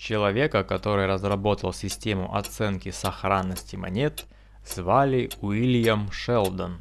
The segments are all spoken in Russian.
Человека, который разработал систему оценки сохранности монет, звали Уильям Шелдон.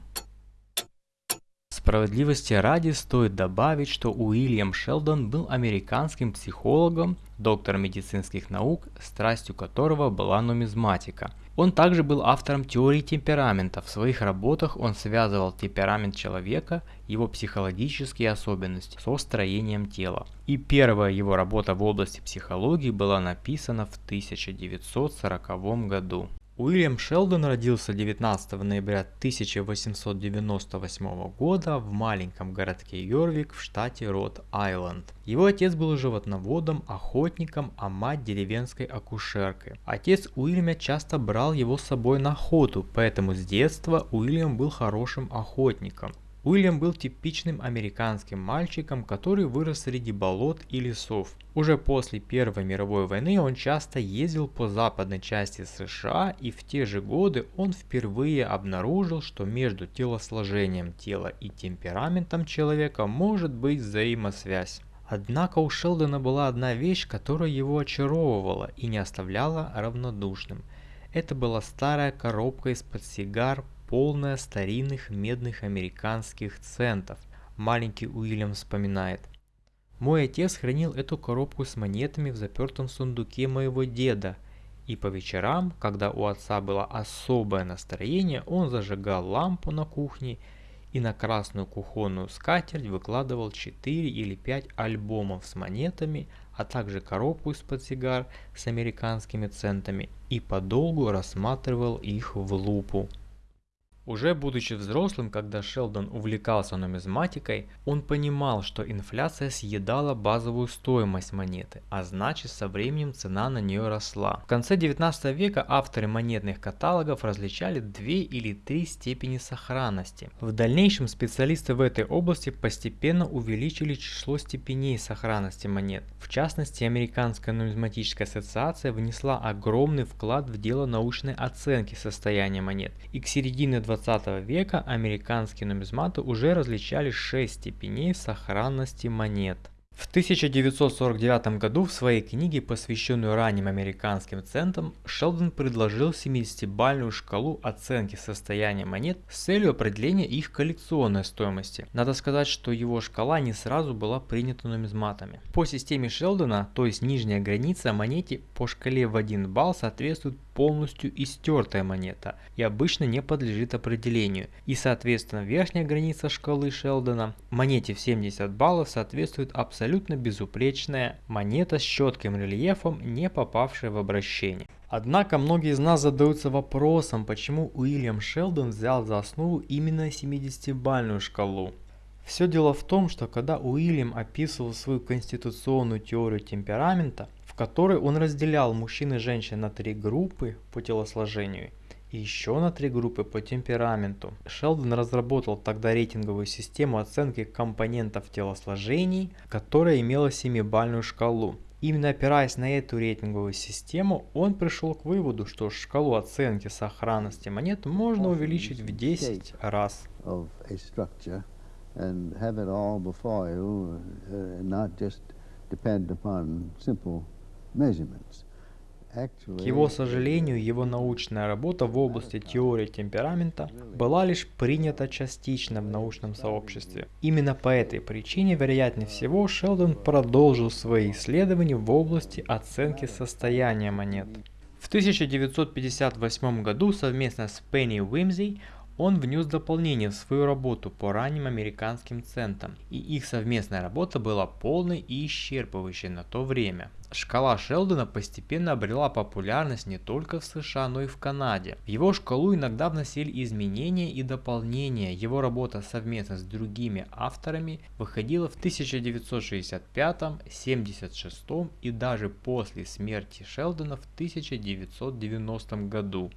Справедливости ради стоит добавить, что Уильям Шелдон был американским психологом, доктором медицинских наук, страстью которого была нумизматика. Он также был автором теории темперамента. В своих работах он связывал темперамент человека, его психологические особенности со строением тела. И первая его работа в области психологии была написана в 1940 году. Уильям Шелдон родился 19 ноября 1898 года в маленьком городке Йорвик в штате Род-Айленд. Его отец был животноводом, охотником, а мать деревенской акушеркой. Отец Уильяма часто брал его с собой на охоту, поэтому с детства Уильям был хорошим охотником. Уильям был типичным американским мальчиком, который вырос среди болот и лесов. Уже после Первой мировой войны он часто ездил по западной части США и в те же годы он впервые обнаружил, что между телосложением тела и темпераментом человека может быть взаимосвязь. Однако у Шелдона была одна вещь, которая его очаровывала и не оставляла равнодушным. Это была старая коробка из-под сигар, полная старинных медных американских центов. Маленький Уильям вспоминает. Мой отец хранил эту коробку с монетами в запертом сундуке моего деда, и по вечерам, когда у отца было особое настроение, он зажигал лампу на кухне и на красную кухонную скатерть выкладывал 4 или 5 альбомов с монетами, а также коробку из-под сигар с американскими центами и подолгу рассматривал их в лупу. Уже будучи взрослым, когда Шелдон увлекался нумизматикой, он понимал, что инфляция съедала базовую стоимость монеты, а значит со временем цена на нее росла. В конце 19 века авторы монетных каталогов различали две или три степени сохранности. В дальнейшем специалисты в этой области постепенно увеличили число степеней сохранности монет. В частности, Американская нумизматическая ассоциация внесла огромный вклад в дело научной оценки состояния монет, и к середине 20 20 века американские нумизматы уже различали 6 степеней сохранности монет. В 1949 году в своей книге, посвященной ранним американским центам, Шелдон предложил 70-бальную шкалу оценки состояния монет с целью определения их коллекционной стоимости. Надо сказать, что его шкала не сразу была принята нумизматами. По системе Шелдона, то есть нижняя граница монете по шкале в 1 балл соответствует полностью истертая монета и обычно не подлежит определению. И соответственно верхняя граница шкалы Шелдона монете в 70 баллов соответствует абсолютно безупречная монета с четким рельефом, не попавшая в обращение. Однако многие из нас задаются вопросом, почему Уильям Шелдон взял за основу именно 70-бальную шкалу. Все дело в том, что когда Уильям описывал свою конституционную теорию темперамента, которой он разделял мужчин и женщин на три группы по телосложению и еще на три группы по темпераменту. Шелдон разработал тогда рейтинговую систему оценки компонентов телосложений, которая имела семибальную шкалу. Именно опираясь на эту рейтинговую систему, он пришел к выводу, что шкалу оценки сохранности монет можно увеличить в 10 раз. and have it all before you, uh, not just depend upon simple к его сожалению, его научная работа в области теории темперамента была лишь принята частично в научном сообществе. Именно по этой причине, вероятнее всего, Шелдон продолжил свои исследования в области оценки состояния монет. В 1958 году совместно с Пенни Уимзи он внес дополнение в свою работу по ранним американским центам, и их совместная работа была полной и исчерпывающей на то время. Шкала Шелдона постепенно обрела популярность не только в США, но и в Канаде. В его шкалу иногда вносили изменения и дополнения. Его работа совместно с другими авторами выходила в 1965, 76 и даже после смерти Шелдона в 1990 году.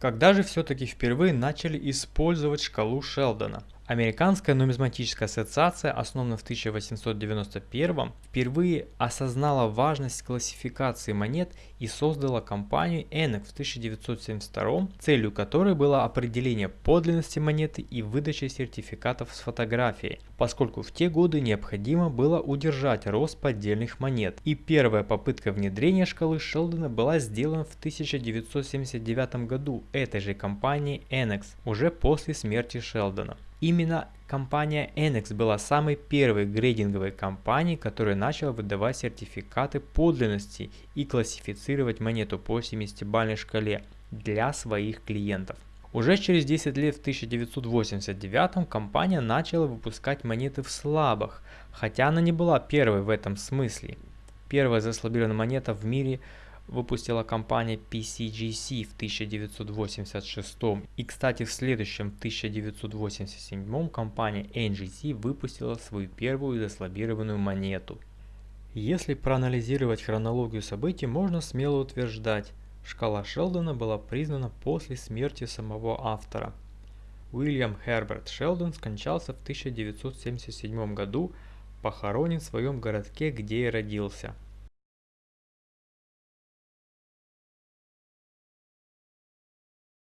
Когда же все-таки впервые начали использовать шкалу Шелдона? Американская нумизматическая ассоциация, основанная в 1891 впервые осознала важность классификации монет и создала компанию ENEC в 1972, целью которой было определение подлинности монеты и выдача сертификатов с фотографией, поскольку в те годы необходимо было удержать рост поддельных монет. И первая попытка внедрения шкалы Шелдона была сделана в 1979 году этой же компанией ENEX, уже после смерти Шелдона. Именно компания Enex была самой первой грейдинговой компанией, которая начала выдавать сертификаты подлинности и классифицировать монету по 70-бальной шкале для своих клиентов. Уже через 10 лет в 1989 компания начала выпускать монеты в слабых, хотя она не была первой в этом смысле. Первая заслабированная монета в мире – выпустила компания PCGC в 1986 и кстати в следующем 1987 компания NGC выпустила свою первую заслабированную монету. Если проанализировать хронологию событий, можно смело утверждать, шкала Шелдона была признана после смерти самого автора. Уильям Херберт Шелдон скончался в 1977 году, похоронен в своем городке, где и родился –